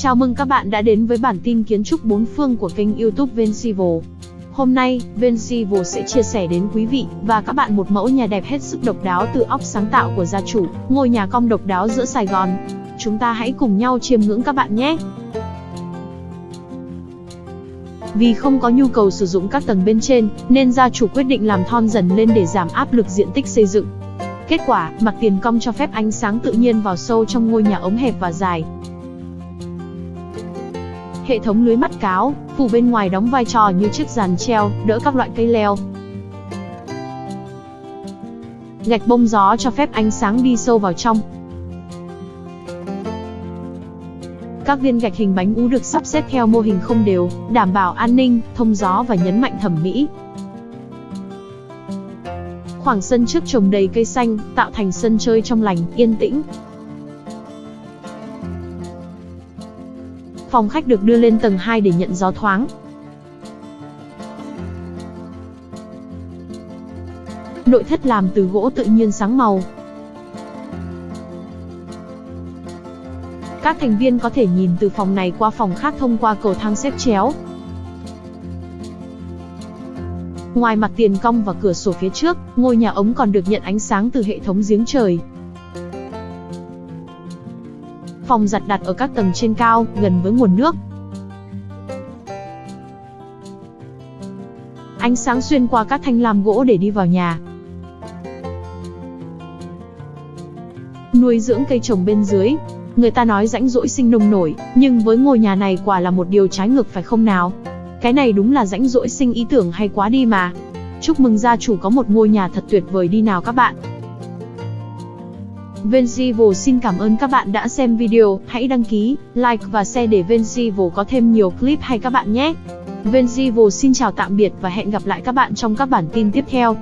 Chào mừng các bạn đã đến với bản tin kiến trúc bốn phương của kênh youtube Vencivo. Hôm nay, Vencivo sẽ chia sẻ đến quý vị và các bạn một mẫu nhà đẹp hết sức độc đáo từ óc sáng tạo của gia chủ, ngôi nhà cong độc đáo giữa Sài Gòn. Chúng ta hãy cùng nhau chiêm ngưỡng các bạn nhé! Vì không có nhu cầu sử dụng các tầng bên trên, nên gia chủ quyết định làm thon dần lên để giảm áp lực diện tích xây dựng. Kết quả, mặt tiền cong cho phép ánh sáng tự nhiên vào sâu trong ngôi nhà ống hẹp và dài. Hệ thống lưới mắt cáo, phủ bên ngoài đóng vai trò như chiếc giàn treo, đỡ các loại cây leo. Gạch bông gió cho phép ánh sáng đi sâu vào trong. Các viên gạch hình bánh ú được sắp xếp theo mô hình không đều, đảm bảo an ninh, thông gió và nhấn mạnh thẩm mỹ. Khoảng sân trước trồng đầy cây xanh, tạo thành sân chơi trong lành, yên tĩnh. Phòng khách được đưa lên tầng 2 để nhận gió thoáng. Nội thất làm từ gỗ tự nhiên sáng màu. Các thành viên có thể nhìn từ phòng này qua phòng khác thông qua cầu thang xếp chéo. Ngoài mặt tiền cong và cửa sổ phía trước, ngôi nhà ống còn được nhận ánh sáng từ hệ thống giếng trời. Phòng giặt đặt ở các tầng trên cao, gần với nguồn nước. Ánh sáng xuyên qua các thanh lam gỗ để đi vào nhà. Nuôi dưỡng cây trồng bên dưới. Người ta nói rãnh rỗi sinh nông nổi, nhưng với ngôi nhà này quả là một điều trái ngược phải không nào? Cái này đúng là rãnh rỗi sinh ý tưởng hay quá đi mà. Chúc mừng gia chủ có một ngôi nhà thật tuyệt vời đi nào các bạn. Venzival xin cảm ơn các bạn đã xem video, hãy đăng ký, like và share để Venzival có thêm nhiều clip hay các bạn nhé. Venzival xin chào tạm biệt và hẹn gặp lại các bạn trong các bản tin tiếp theo.